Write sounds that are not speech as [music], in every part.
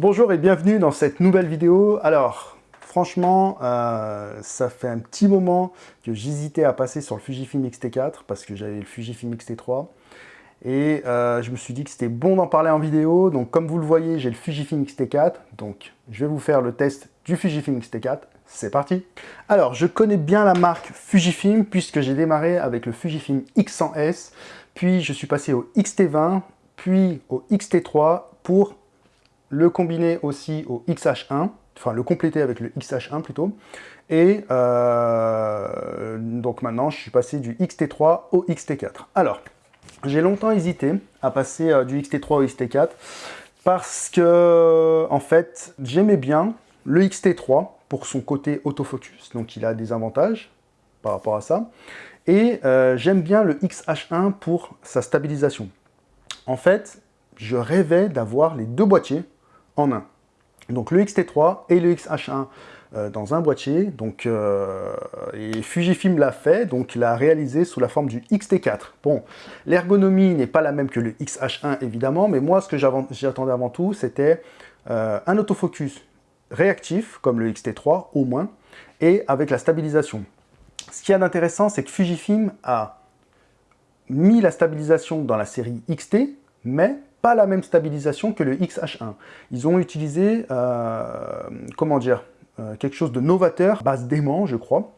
Bonjour et bienvenue dans cette nouvelle vidéo. Alors, franchement, euh, ça fait un petit moment que j'hésitais à passer sur le Fujifilm X-T4 parce que j'avais le Fujifilm X-T3. Et euh, je me suis dit que c'était bon d'en parler en vidéo. Donc comme vous le voyez, j'ai le Fujifilm X-T4. Donc je vais vous faire le test du Fujifilm X-T4. C'est parti Alors, je connais bien la marque Fujifilm puisque j'ai démarré avec le Fujifilm X100S. Puis je suis passé au X-T20, puis au X-T3 pour le combiner aussi au XH1, enfin le compléter avec le XH1 plutôt, et euh, donc maintenant je suis passé du XT3 au XT4. Alors, j'ai longtemps hésité à passer euh, du XT3 au XT4 parce que en fait j'aimais bien le XT3 pour son côté autofocus, donc il a des avantages par rapport à ça, et euh, j'aime bien le XH1 pour sa stabilisation. En fait, je rêvais d'avoir les deux boîtiers Donc le XT3 et le XH1 euh, dans un boîtier. Donc, euh, et Fujifilm l'a fait, donc il l'a réalisé sous la forme du XT4. Bon, l'ergonomie n'est pas la même que le XH1 évidemment, mais moi ce que j'attendais avant tout, c'était euh, un autofocus réactif, comme le XT3 au moins, et avec la stabilisation. Ce qui est d'intéressant, c'est que Fujifilm a mis la stabilisation dans la série XT, mais pas la même stabilisation que le XH1. Ils ont utilisé, euh, comment dire, euh, quelque chose de novateur, base d'aimant, je crois,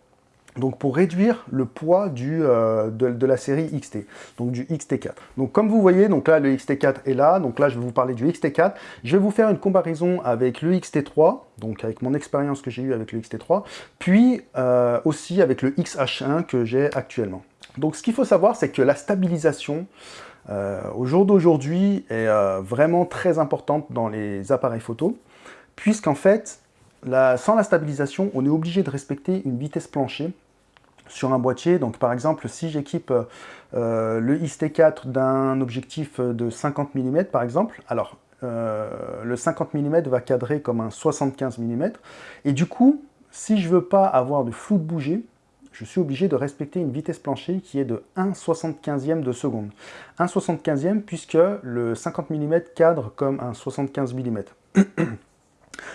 donc pour réduire le poids euh, de, la série XT, donc du XT4. Donc comme vous voyez, donc là le XT4 est là, donc là je vais vous parler du XT4. Je vais vous faire une comparaison avec le XT3, donc avec mon expérience que j'ai eue avec le XT3, puis aussi avec le XH1 que j'ai actuellement. Donc ce qu'il faut savoir, c'est que la stabilisation, au jour d'aujourd'hui est euh, vraiment très importante dans les appareils photo, puisqu'en fait, sans la stabilisation, on est obligé de respecter une vitesse plancher sur un boîtier. Donc par exemple, si j'équipe euh, le XT4 d'un objectif de 50 mm par exemple, alors le 50 mm va cadrer comme un 75 mm, et du coup, si je veux pas avoir de flou de bouger, je suis obligé de respecter une vitesse plancher qui est de 1 75e de seconde. 1 75e puisque le 50 mm cadre comme un 75 mm. [coughs]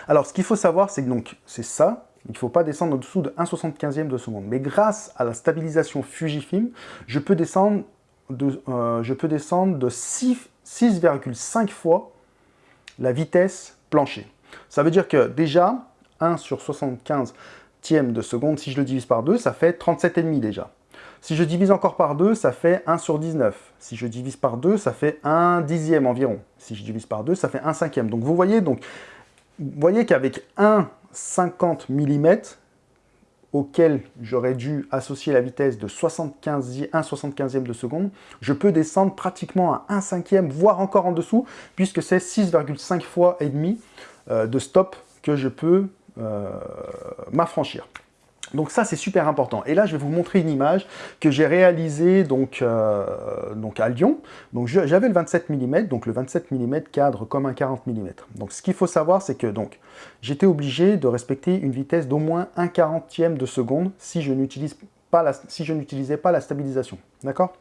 Alors ce qu'il faut savoir c'est que donc c'est ça, il ne faut pas descendre en dessous de 1 75e de seconde. Mais grâce à la stabilisation Fujifilm, je peux descendre de, euh, je peux descendre de 6,5 fois la vitesse plancher. Ça veut dire que déjà, 1 sur 75 de seconde, si je le divise par 2, ça fait 37,5 déjà. Si je divise encore par 2, ça fait 1 sur 19. Si je divise par 2, ça fait 1 dixième environ. Si je divise par 2, ça fait 1 cinquième. Donc vous voyez, donc, vous voyez qu'avec 1 50 mm, auquel j'aurais dû associer la vitesse de 75, 1 75e de seconde, je peux descendre pratiquement à 1 cinquième, voire encore en dessous, puisque c'est 6,5 fois et demi euh, de stop que je peux m'affranchir. Donc ça, c'est super important. Et là, je vais vous montrer une image que j'ai réalisée donc, euh, donc à Lyon. J'avais le 27 mm, donc le 27 mm cadre comme un 40 mm. Donc ce qu'il faut savoir, c'est que donc j'étais obligé de respecter une vitesse d'au moins 1 quarantième de seconde si je n'utilisais pas, la, si pas la stabilisation. D'accord?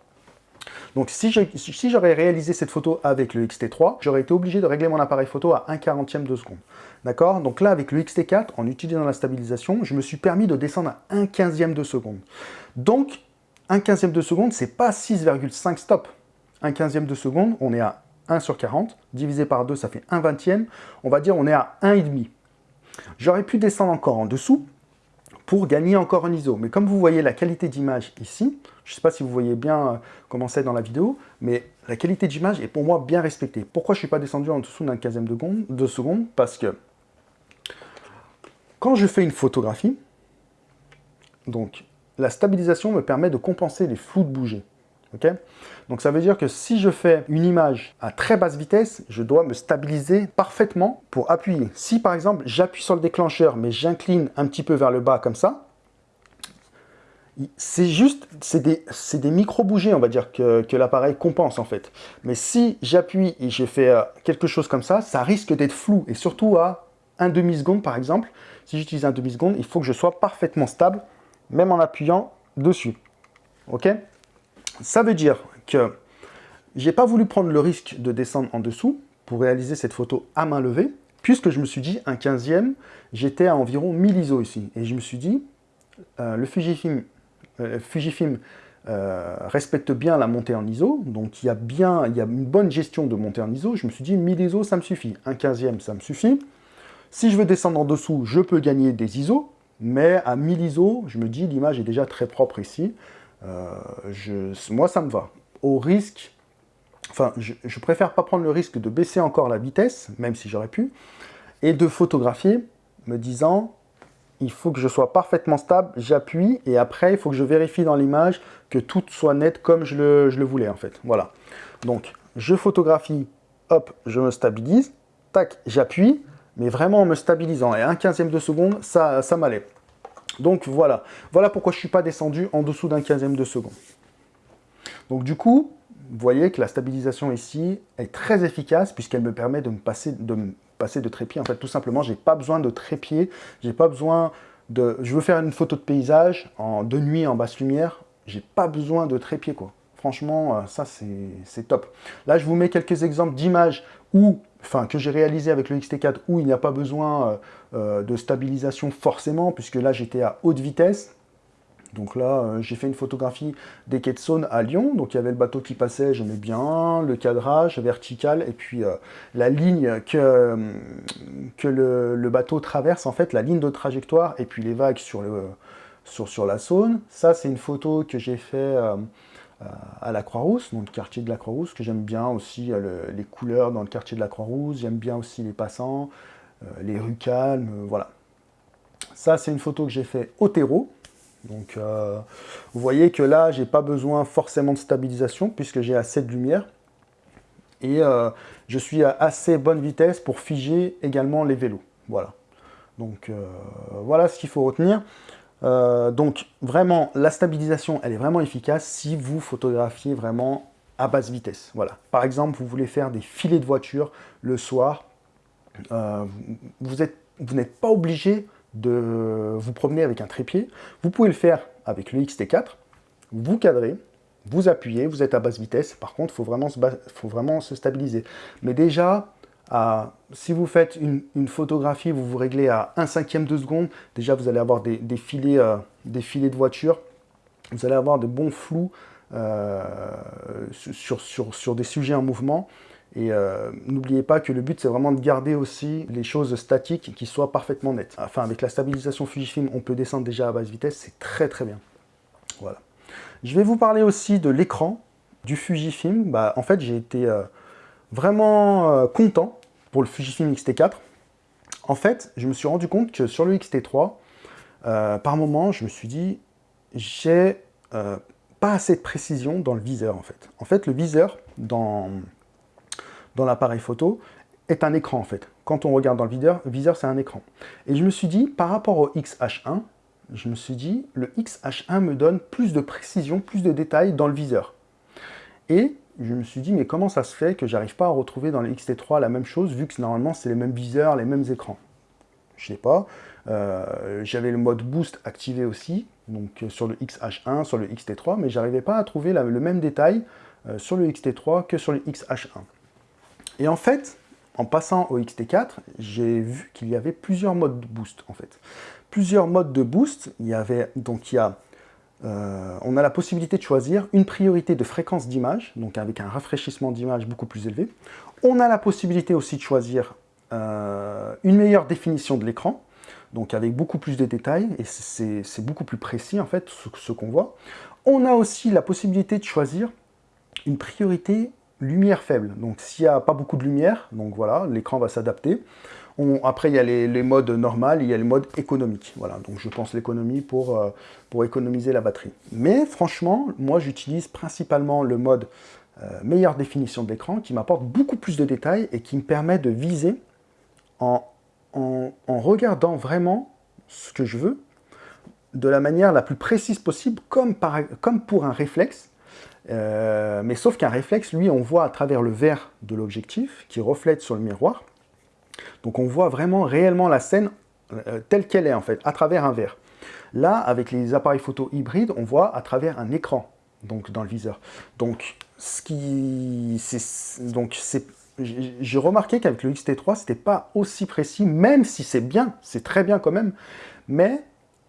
Donc si j'aurais réalisé cette photo avec le XT3, j'aurais été obligé de régler mon appareil photo à 1 40 de seconde. D'accord? Donc là, avec le XT4, en utilisant la stabilisation, je me suis permis de descendre à 1 15 de seconde. Donc, 1 15 de seconde, c'est pas 6,5 stop. 1 15 de seconde, on est à 1 sur 40, divisé par 2, ça fait 1 vingtième. On va dire on est à 1,5. J'aurais pu descendre encore en dessous, pour gagner encore un ISO. Mais comme vous voyez la qualité d'image ici, je ne sais pas si vous voyez bien euh, comment c'est dans la vidéo, mais la qualité d'image est pour moi bien respectée. Pourquoi je ne suis pas descendu en dessous d'un 15 de, de seconde Parce que quand je fais une photographie, donc la stabilisation me permet de compenser les flous de bouger. Donc ça veut dire que si je fais une image à très basse vitesse, je dois me stabiliser parfaitement pour appuyer. Si par exemple j'appuie sur le déclencheur mais j'incline un petit peu vers le bas comme ça, c'est juste, c'est des, des micro-bougées, on va dire, que, que l'appareil compense en fait. Mais si j'appuie et je fais euh, quelque chose comme ça, ça risque d'être flou. Et surtout à un demi-seconde par exemple, si j'utilise un demi-seconde, il faut que je sois parfaitement stable, même en appuyant dessus. Ok? Ça veut dire que j'ai pas voulu prendre le risque de descendre en dessous pour réaliser cette photo à main levée, puisque je me suis dit, un 15e, j'étais à environ 1000 ISO ici. Et je me suis dit, le Fujifilm, Fujifilm respecte bien la montée en ISO, donc il y, a bien, il y a une bonne gestion de montée en ISO. Je me suis dit, 1000 ISO, ça me suffit. Un 15e, ça me suffit. Si je veux descendre en dessous, je peux gagner des ISO, mais à 1000 ISO, je me dis, l'image est déjà très propre ici. Euh, moi, ça me va. Au risque, enfin, je, préfère pas prendre le risque de baisser encore la vitesse, même si j'aurais pu, et de photographier, me disant, il faut que je sois parfaitement stable, j'appuie, et après, il faut que je vérifie dans l'image que tout soit net comme je le, je le voulais, en fait. Voilà. Donc, je photographie, hop, je me stabilise, tac, j'appuie, mais vraiment en me stabilisant. Et un quinzième de seconde, ça, ça m'allait. Donc voilà, voilà pourquoi je ne suis pas descendu en dessous d'un quinzième de seconde. Donc du coup, vous voyez que la stabilisation ici est très efficace puisqu'elle me permet de me passer de, trépied. En fait, tout simplement, j'ai pas besoin de trépied, j'ai pas besoin de... Je veux faire une photo de paysage en, de nuit en basse lumière, j'ai pas besoin de trépied quoi. Franchement, euh, ça c'est top. Là, je vous mets quelques exemples d'images où enfin, que j'ai réalisé avec le XT4 où il n'y a pas besoin euh, euh, de stabilisation forcément, puisque là j'étais à haute vitesse. Donc là, j'ai fait une photographie des quais de Saône à Lyon. Donc il y avait le bateau qui passait, j'aimais bien, le cadrage vertical, et puis la ligne que, le, bateau traverse, en fait, la ligne de trajectoire, et puis les vagues sur, sur la Saône. Ça, c'est une photo que j'ai fait à la Croix-Rousse, dans le quartier de la Croix-Rousse, que j'aime bien aussi euh, les couleurs dans le quartier de la Croix-Rousse, j'aime bien aussi les passants, euh, les rues calmes, euh, voilà. Ça, c'est une photo que j'ai fait au terreau. Donc, vous voyez que là, j'ai pas besoin forcément de stabilisation, puisque j'ai assez de lumière. Et je suis à assez bonne vitesse pour figer également les vélos. Voilà. Donc, voilà ce qu'il faut retenir. Euh, donc vraiment, la stabilisation, elle est vraiment efficace si vous photographiez vraiment à basse vitesse. Voilà. Par exemple, vous voulez faire des filets de voiture le soir. Euh, vous n'êtes pas obligé de vous promener avec un trépied. Vous pouvez le faire avec le XT4. Vous cadrez, vous appuyez, vous êtes à basse vitesse. Par contre, il faut, vraiment faut vraiment se stabiliser. Mais déjà, si vous faites une, photographie, vous vous réglez à 1 cinquième de seconde, déjà vous allez avoir des, filets, euh, des filets de voiture, vous allez avoir de bons flous euh, sur, sur, sur, des sujets en mouvement. Et euh, n'oubliez pas que le but, c'est vraiment de garder aussi les choses statiques qui soient parfaitement nettes. Enfin, avec la stabilisation Fujifilm, on peut descendre déjà à basse vitesse, c'est très très bien. Voilà. Je vais vous parler aussi de l'écran du Fujifilm. Bah, en fait, j'ai été vraiment euh, content pour le Fujifilm X-T4. En fait, je me suis rendu compte que sur le X-T3, euh, par moment, je me suis dit, j'ai euh, pas assez de précision dans le viseur, en fait. En fait, le viseur, dans, dans l'appareil photo, est un écran, en fait. Quand on regarde dans le viseur, le viseur, c'est un écran. Et je me suis dit, par rapport au XH1, je me suis dit, le XH1 me donne plus de précision, plus de détails dans le viseur. Et je me suis dit, mais comment ça se fait que j'arrive pas à retrouver dans le XT3 la même chose, vu que normalement c'est les mêmes viseurs, les mêmes écrans? Je sais pas. Euh, j'avais le mode boost activé aussi, donc euh, sur le XH1, sur le XT3, mais j'arrivais pas à trouver le même détail euh, sur le XT3 que sur le XH1. Et en fait, en passant au XT4, j'ai vu qu'il y avait plusieurs modes de boost, en fait. Plusieurs modes de boost, il y avait, donc il y a euh, on a la possibilité de choisir une priorité de fréquence d'image, donc avec un rafraîchissement d'image beaucoup plus élevé. On a la possibilité aussi de choisir euh, une meilleure définition de l'écran, donc avec beaucoup plus de détails, et c'est beaucoup plus précis en fait, ce, qu'on voit. On a aussi la possibilité de choisir une priorité lumière faible, donc s'il n'y a pas beaucoup de lumière, donc voilà, l'écran va s'adapter après, il y a les, modes normaux, il y a les modes économiques. Voilà, donc je pense l'économie pour, euh, économiser la batterie. Mais franchement, moi j'utilise principalement le mode euh, meilleure définition de l'écran qui m'apporte beaucoup plus de détails et qui me permet de viser en, regardant vraiment ce que je veux de la manière la plus précise possible, comme pour un réflexe, euh, mais sauf qu'un réflexe, lui, on voit à travers le verre de l'objectif qui reflète sur le miroir, donc on voit vraiment réellement la scène euh, telle qu'elle est en fait, à travers un verre. Là, avec les appareils photo hybrides, on voit à travers un écran, donc dans le viseur. Donc, ce qui, donc j'ai remarqué qu'avec le XT3, c'était pas aussi précis, même si c'est bien, c'est très bien quand même, mais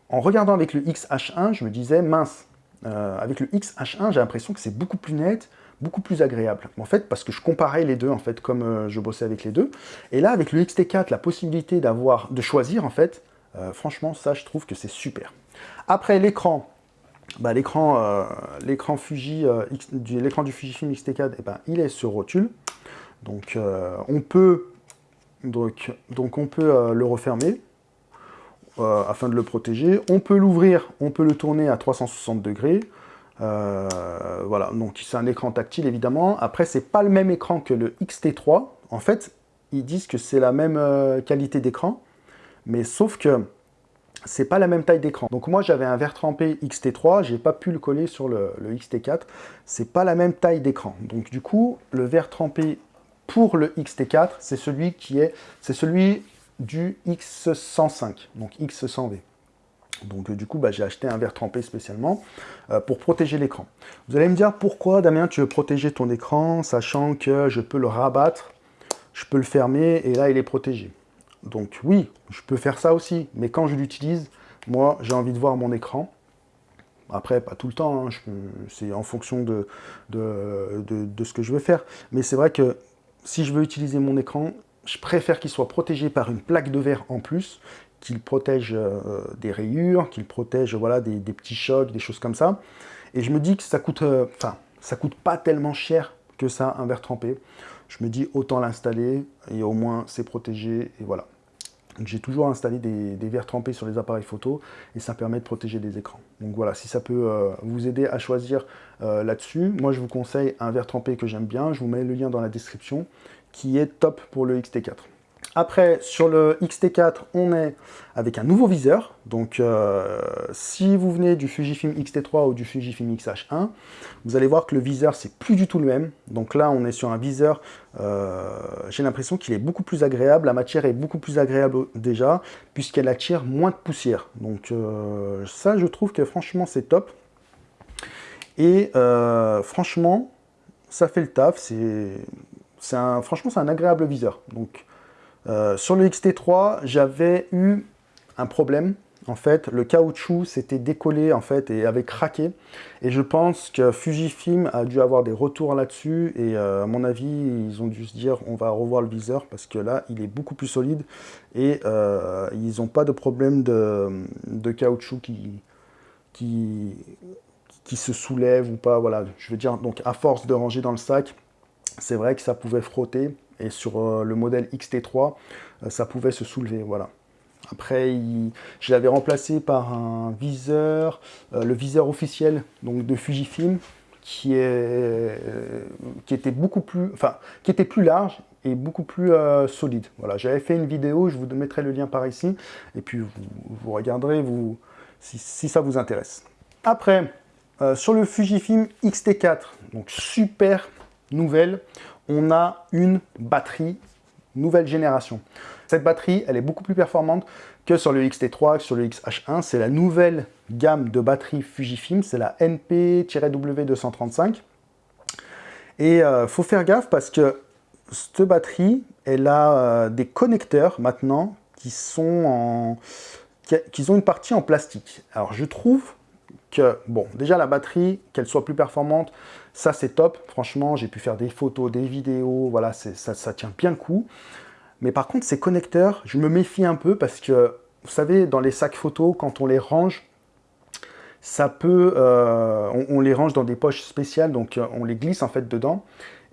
en regardant avec le XH1, je me disais, mince, euh, avec le XH1, j'ai l'impression que c'est beaucoup plus net, beaucoup plus agréable. En fait, parce que je comparais les deux, en fait, comme euh, je bossais avec les deux. Et là, avec le XT4, la possibilité d'avoir, de choisir, en fait, euh, franchement, ça, je trouve que c'est super. Après, l'écran, bah, l'écran l'écran Fuji, l'écran du Fujifilm X-T4, eh ben, il est sur rotule. Donc, on peut, donc, donc on peut le refermer. Euh, afin de le protéger. On peut l'ouvrir, on peut le tourner à 360 degrés. Euh, voilà, donc c'est un écran tactile évidemment. Après, c'est pas le même écran que le XT3. En fait, ils disent que c'est la même euh, qualité d'écran, mais sauf que c'est pas la même taille d'écran. Donc moi j'avais un verre trempé XT3, j'ai pas pu le coller sur le, le XT4, c'est pas la même taille d'écran. Donc du coup, le verre trempé pour le XT4, c'est celui qui est, c'est celui du X105, donc X100V. Donc euh, du coup, bah, j'ai acheté un verre trempé spécialement euh, pour protéger l'écran. Vous allez me dire pourquoi, Damien, tu veux protéger ton écran, sachant que je peux le rabattre, je peux le fermer, et là, il est protégé. Donc oui, je peux faire ça aussi, mais quand je l'utilise, moi, j'ai envie de voir mon écran. Après, pas tout le temps, hein, c'est en fonction de, de, ce que je veux faire. Mais c'est vrai que si je veux utiliser mon écran, je préfère qu'il soit protégé par une plaque de verre en plus, qu'il protège euh, des rayures, qu'il protège voilà, des, petits chocs, des choses comme ça. Et je me dis que ça coûte, euh, enfin, ça coûte pas tellement cher que ça, un verre trempé. Je me dis autant l'installer et au moins c'est protégé et voilà. J'ai toujours installé des, verres trempés sur les appareils photo et ça permet de protéger des écrans. Donc voilà, si ça peut euh, vous aider à choisir là-dessus, moi je vous conseille un verre trempé que j'aime bien. Je vous mets le lien dans la description qui est top pour le XT4. Après, sur le XT4, on est avec un nouveau viseur. Donc, euh, si vous venez du Fujifilm X-T3 ou du Fujifilm X-H1, vous allez voir que le viseur, c'est plus du tout le même. Donc là, on est sur un viseur, euh, j'ai l'impression qu'il est beaucoup plus agréable. La matière est beaucoup plus agréable déjà, puisqu'elle attire moins de poussière. Donc euh, ça, je trouve que franchement, c'est top. Et franchement, ça fait le taf. C'est franchement, c'est un agréable viseur. Donc, euh, sur le XT3, j'avais eu un problème. En fait, le caoutchouc s'était décollé en fait et avait craqué. Et je pense que Fujifilm a dû avoir des retours là-dessus. Et euh, à mon avis, ils ont dû se dire on va revoir le viseur parce que là, il est beaucoup plus solide. Et euh, ils n'ont pas de problème de, caoutchouc qui se soulève ou pas. Voilà, je veux dire, donc à force de ranger dans le sac, c'est vrai que ça pouvait frotter, et sur euh, le modèle XT3, euh, ça pouvait se soulever, voilà. Après, je l'avais remplacé par un viseur, euh, le viseur officiel donc de Fujifilm, qui, est, qui était beaucoup plus, enfin, qui était plus large et beaucoup plus solide. Voilà, j'avais fait une vidéo, je vous mettrai le lien par ici, et puis vous, regarderez vous, si, si, ça vous intéresse. Après, sur le Fujifilm X-T4, donc super nouvelle, on a une batterie nouvelle génération. Cette batterie, elle est beaucoup plus performante que sur le XT3, sur le XH1. C'est la nouvelle gamme de batterie Fujifilm, c'est la NP-W235. Et euh, faut faire gaffe parce que cette batterie, elle a euh, des connecteurs maintenant qui sont en... qui ont une partie en plastique. Alors je trouve que, bon, déjà la batterie, qu'elle soit plus performante, ça c'est top. Franchement, j'ai pu faire des photos, des vidéos, voilà, ça, tient bien le coup. Mais par contre, ces connecteurs, je me méfie un peu parce que, vous savez, dans les sacs photos, quand on les range, ça peut, euh, on, les range dans des poches spéciales, donc euh, on les glisse en fait dedans.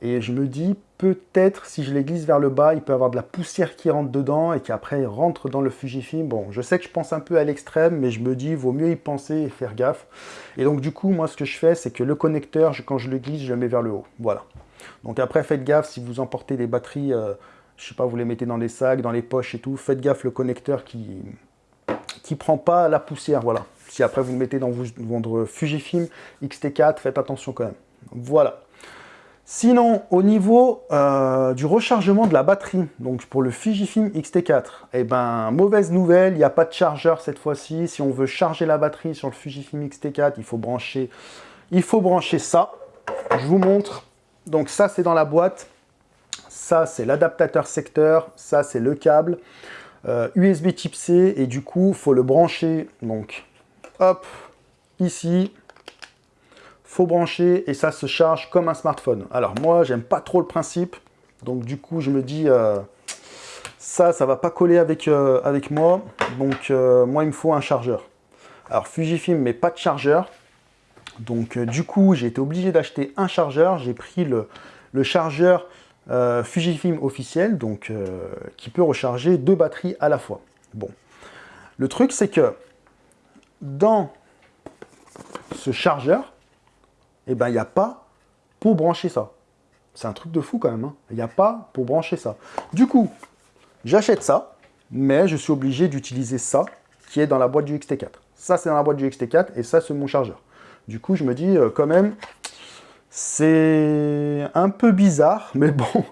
Et je me dis, peut-être si je les glisse vers le bas, il peut y avoir de la poussière qui rentre dedans et qui après rentre dans le Fujifilm. Bon, je sais que je pense un peu à l'extrême, mais je me dis, vaut mieux y penser et faire gaffe. Et donc du coup, moi ce que je fais, c'est que le connecteur, quand je le glisse, je le mets vers le haut. Voilà. Donc après, faites gaffe si vous emportez des batteries, je euh, je sais pas, vous les mettez dans les sacs, dans les poches et tout, faites gaffe le connecteur qui qui prend pas la poussière, voilà. Si après vous le mettez dans votre Fujifilm X-T4, faites attention quand même. Voilà. Sinon, au niveau euh, du rechargement de la batterie, donc pour le Fujifilm X-T4, eh ben, mauvaise nouvelle, il n'y a pas de chargeur cette fois-ci. Si on veut charger la batterie sur le Fujifilm X-T4, il faut brancher, il faut brancher ça. Je vous montre. Donc ça, c'est dans la boîte. ça c'est l'adaptateur secteur, ça c'est le câble, USB type C, et du coup, il faut le brancher, donc, hop, ici, faut brancher, et ça se charge comme un smartphone. Alors moi, j'aime pas trop le principe, donc du coup, je me dis, euh, ça, ça va pas coller avec, euh, avec moi, donc moi, il me faut un chargeur. Alors Fujifilm, mais pas de chargeur, donc du coup, j'ai été obligé d'acheter un chargeur, j'ai pris le, le chargeur euh, Fujifilm officiel, donc euh, qui peut recharger deux batteries à la fois. Bon, le truc c'est que dans ce chargeur, eh ben il n'y a pas pour brancher ça. C'est un truc de fou quand même. Hein. Il n'y a pas pour brancher ça. Du coup, j'achète ça, mais je suis obligé d'utiliser ça qui est dans la boîte du XT4. Ça, c'est dans la boîte du XT4 et ça, c'est mon chargeur. Du coup, je me dis euh, quand même, c'est un peu bizarre, mais bon,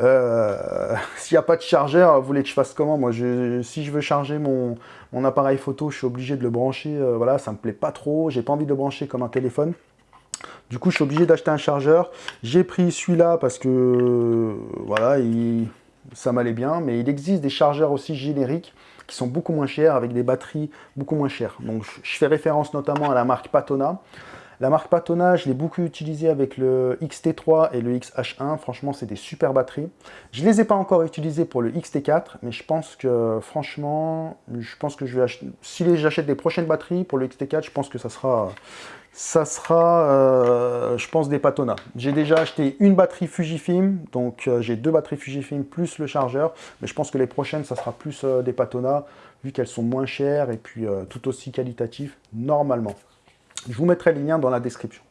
euh, [laughs] s'il n'y a pas de chargeur, vous voulez que je fasse comment? Moi, si je veux charger mon, appareil photo, je suis obligé de le brancher, euh, voilà, ça me plaît pas trop, j'ai pas envie de le brancher comme un téléphone. Du coup, je suis obligé d'acheter un chargeur. J'ai pris celui-là parce que, voilà, ça m'allait bien, mais il existe des chargeurs aussi génériques qui sont beaucoup moins chers, avec des batteries beaucoup moins chères. Donc, je fais référence notamment à la marque Patona. La marque Patona, je l'ai beaucoup utilisée avec le XT3 et le XH1. Franchement, c'est des super batteries. Je ne les ai pas encore utilisées pour le XT4, mais je pense que, franchement, je pense que je vais acheter... Si j'achète des prochaines batteries pour le XT4, je pense que ça sera... Ça sera, euh, je pense, des Patona. J'ai déjà acheté une batterie Fujifilm, donc euh, j'ai deux batteries Fujifilm plus le chargeur, mais je pense que les prochaines, ça sera plus euh, des Patona, vu qu'elles sont moins chères et puis tout aussi qualitatives, normalement. Je vous mettrai les liens dans la description.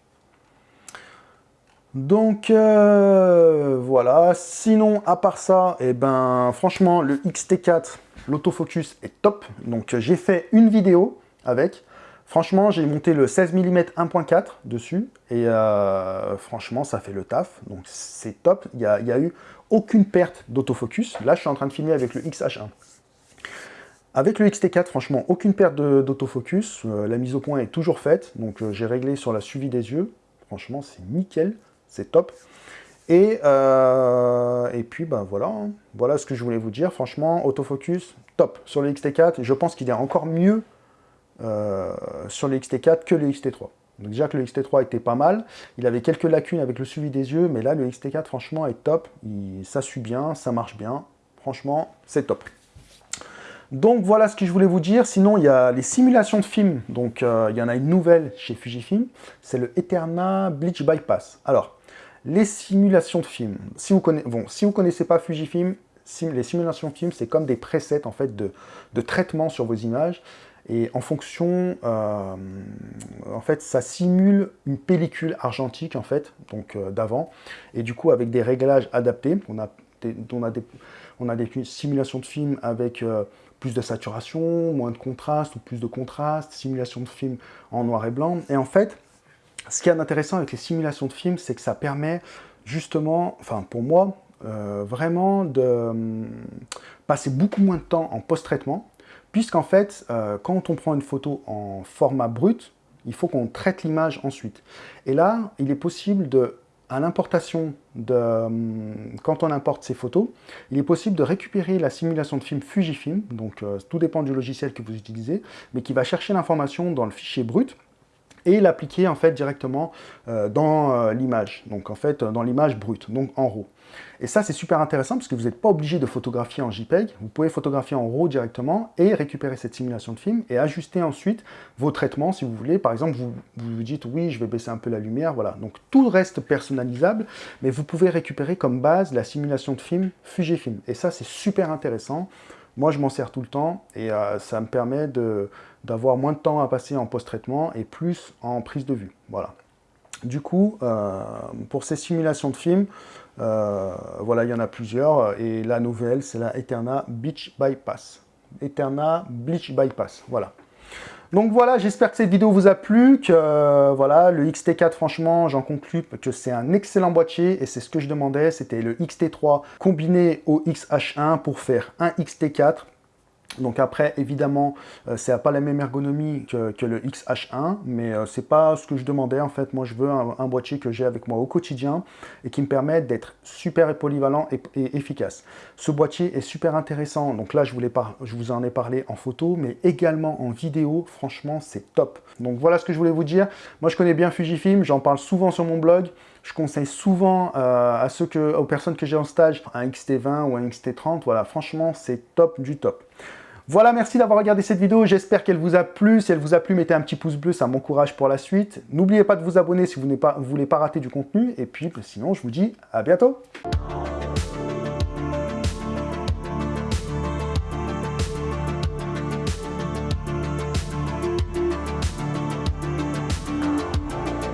Donc voilà, sinon à part ça, et eh ben franchement le XT4, l'autofocus est top. Donc j'ai fait une vidéo avec. Franchement, j'ai monté le 16 mm 1.4 dessus et euh, franchement, ça fait le taf. Donc c'est top. Il n'y a, eu aucune perte d'autofocus. Là, je suis en train de filmer avec le XH1. Avec le XT4, franchement, aucune perte d'autofocus. Euh, la mise au point est toujours faite. Donc, euh, j'ai réglé sur la suivi des yeux. Franchement, c'est nickel. C'est top. Et, puis, ben voilà. Hein. Voilà ce que je voulais vous dire. Franchement, autofocus, top. Sur le XT4, je pense qu'il est encore mieux sur le XT4 que le XT3. Donc déjà que le XT3 était pas mal, il avait quelques lacunes avec le suivi des yeux, mais là le XT4 franchement est top, ça suit bien, ça marche bien, franchement c'est top. Donc voilà ce que je voulais vous dire. Sinon, il y a les simulations de films. Donc euh, il y en a une nouvelle chez Fujifilm. C'est le Eterna Bleach Bypass. Alors, les simulations de films. Si vous vous connaissez pas Fujifilm, les simulations de films, c'est comme des presets en fait de, traitement sur vos images. Et en fonction, euh, en fait, ça simule une pellicule argentique, en fait, donc euh, d'avant. Et du coup, avec des réglages adaptés, on a des, on a des, on a des simulations de films avec plus de saturation, moins de contraste ou plus de contraste, simulation de film en noir et blanc. Et en fait, ce qui est intéressant avec les simulations de films, c'est que ça permet justement, enfin pour moi, euh, vraiment de hum, passer beaucoup moins de temps en post-traitement, puisqu'en fait, euh, quand on prend une photo en format brut, il faut qu'on traite l'image ensuite. Et là, il est possible de à l'importation, de, hum, quand on importe ces photos, il est possible de récupérer la simulation de film Fujifilm, donc euh, tout dépend du logiciel que vous utilisez, mais qui va chercher l'information dans le fichier brut, et l'appliquer en fait directement euh, dans euh, l'image, donc en fait dans l'image brute, donc en RAW. Et ça c'est super intéressant parce que vous n'êtes pas obligé de photographier en JPEG, vous pouvez photographier en RAW directement et récupérer cette simulation de film et ajuster ensuite vos traitements si vous voulez. Par exemple, vous vous, dites oui, je vais baisser un peu la lumière, voilà. Donc tout reste personnalisable, mais vous pouvez récupérer comme base la simulation de film Fujifilm. Et ça c'est super intéressant. Moi je m'en sers tout le temps et euh, ça me permet de d'avoir moins de temps à passer en post-traitement et plus en prise de vue. Voilà. Du coup, euh, pour ces simulations de films, euh, voilà, il y en a plusieurs. Et la nouvelle, c'est la Eterna Beach Bypass. Eterna Bleach Bypass, voilà. Donc voilà, j'espère que cette vidéo vous a plu, que euh, voilà, le XT4, franchement, j'en conclus que c'est un excellent boîtier, et c'est ce que je demandais, c'était le XT3 combiné au XH1 pour faire un XT4 Donc après, évidemment, euh, c'est pas la même ergonomie que, le XH1, mais euh, c'est pas ce que je demandais en fait. Moi, je veux un, boîtier que j'ai avec moi au quotidien et qui me permet d'être super polyvalent et, efficace. Ce boîtier est super intéressant. Donc là, je, vous en ai parlé en photo, mais également en vidéo. Franchement, c'est top. Donc voilà ce que je voulais vous dire. Moi, je connais bien Fujifilm. J'en parle souvent sur mon blog. Je conseille souvent euh, aux personnes que j'ai en stage un XT20 ou un XT30. Voilà, franchement, c'est top du top. Voilà, merci d'avoir regardé cette vidéo. J'espère qu'elle vous a plu. Si elle vous a plu, mettez un petit pouce bleu, ça m'encourage pour la suite. N'oubliez pas de vous abonner si vous ne voulez pas rater du contenu. Et puis, sinon, je vous dis à bientôt.